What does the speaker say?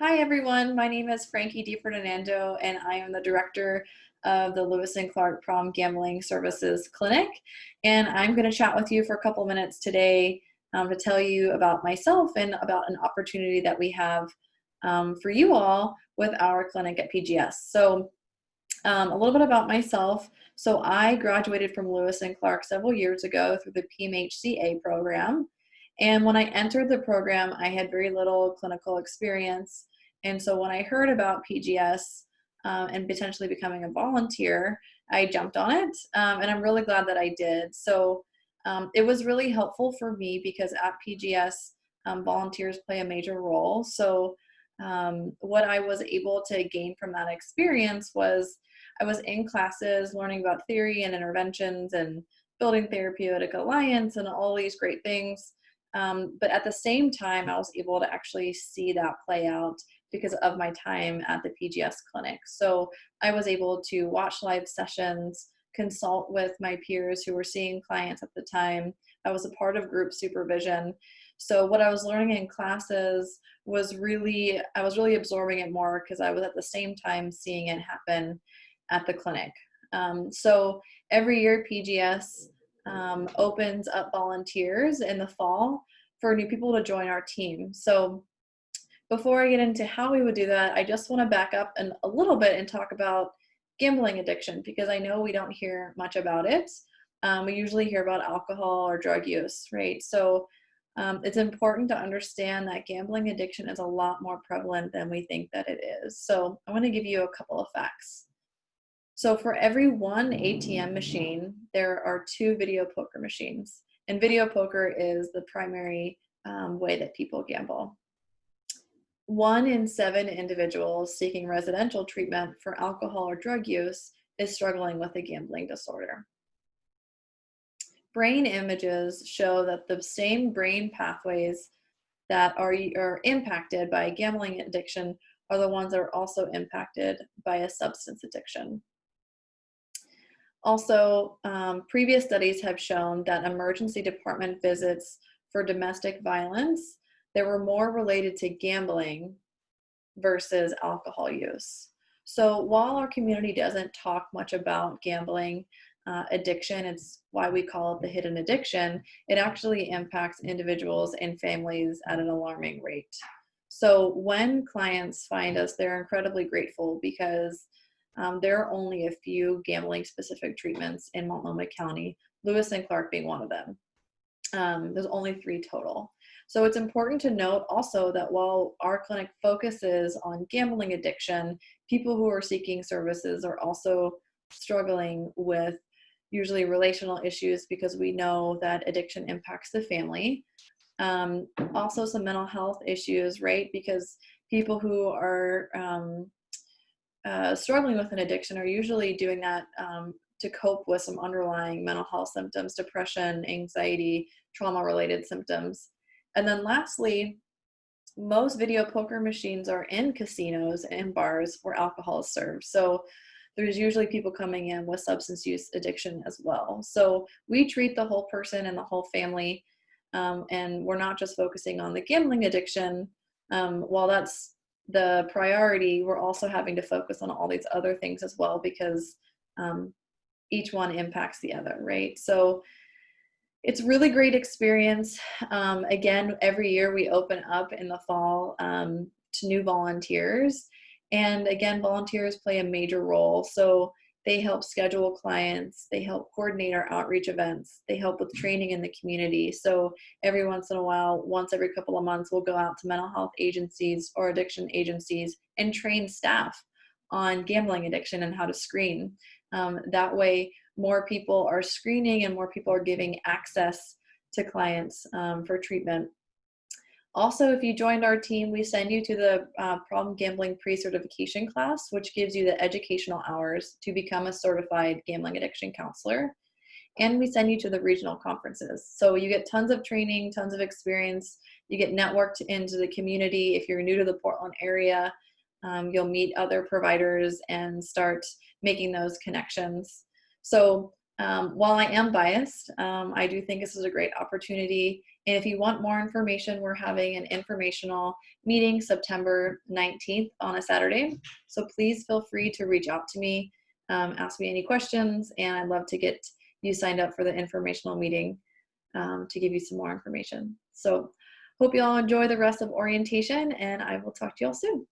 Hi everyone, my name is Frankie DiFerdinando and I am the director of the Lewis and Clark Problem Gambling Services Clinic. And I'm gonna chat with you for a couple minutes today um, to tell you about myself and about an opportunity that we have um, for you all with our clinic at PGS. So um, a little bit about myself. So I graduated from Lewis and Clark several years ago through the PMHCA program. And when I entered the program, I had very little clinical experience. And so when I heard about PGS um, and potentially becoming a volunteer, I jumped on it. Um, and I'm really glad that I did. So um, it was really helpful for me because at PGS, um, volunteers play a major role. So um, what I was able to gain from that experience was I was in classes learning about theory and interventions and building therapeutic alliance and all these great things. Um, but at the same time, I was able to actually see that play out because of my time at the PGS clinic. So I was able to watch live sessions, consult with my peers who were seeing clients at the time. I was a part of group supervision. So what I was learning in classes was really, I was really absorbing it more because I was at the same time seeing it happen at the clinic. Um, so every year PGS um, opens up volunteers in the fall for new people to join our team. So before I get into how we would do that, I just want to back up and a little bit and talk about gambling addiction because I know we don't hear much about it. Um, we usually hear about alcohol or drug use, right? So um, it's important to understand that gambling addiction is a lot more prevalent than we think that it is. So I want to give you a couple of facts. So for every one ATM machine, there are two video poker machines. And video poker is the primary um, way that people gamble. One in seven individuals seeking residential treatment for alcohol or drug use is struggling with a gambling disorder. Brain images show that the same brain pathways that are, are impacted by gambling addiction are the ones that are also impacted by a substance addiction. Also, um, previous studies have shown that emergency department visits for domestic violence, they were more related to gambling versus alcohol use. So while our community doesn't talk much about gambling uh, addiction, it's why we call it the hidden addiction, it actually impacts individuals and families at an alarming rate. So when clients find us, they're incredibly grateful because um, there are only a few gambling specific treatments in Multnomah County, Lewis and Clark being one of them. Um, there's only three total. So it's important to note also that while our clinic focuses on gambling addiction, people who are seeking services are also struggling with usually relational issues because we know that addiction impacts the family. Um, also some mental health issues, right? Because people who are um, uh, struggling with an addiction are usually doing that um, to cope with some underlying mental health symptoms, depression, anxiety, trauma related symptoms. And then lastly, most video poker machines are in casinos and bars where alcohol is served. So there's usually people coming in with substance use addiction as well. So we treat the whole person and the whole family. Um, and we're not just focusing on the gambling addiction. Um, while that's the priority, we're also having to focus on all these other things as well because um, each one impacts the other, right? So it's really great experience. Um, again, every year we open up in the fall um, to new volunteers. And again, volunteers play a major role. So they help schedule clients. They help coordinate our outreach events. They help with training in the community. So every once in a while, once every couple of months, we'll go out to mental health agencies or addiction agencies and train staff on gambling addiction and how to screen. Um, that way, more people are screening and more people are giving access to clients um, for treatment also, if you joined our team, we send you to the uh, problem gambling pre-certification class, which gives you the educational hours to become a certified gambling addiction counselor. And we send you to the regional conferences. So you get tons of training, tons of experience. You get networked into the community. If you're new to the Portland area, um, you'll meet other providers and start making those connections. So Um, while I am biased, um, I do think this is a great opportunity. And if you want more information, we're having an informational meeting September 19th on a Saturday. So please feel free to reach out to me, um, ask me any questions, and I'd love to get you signed up for the informational meeting um, to give you some more information. So hope you all enjoy the rest of orientation and I will talk to you all soon.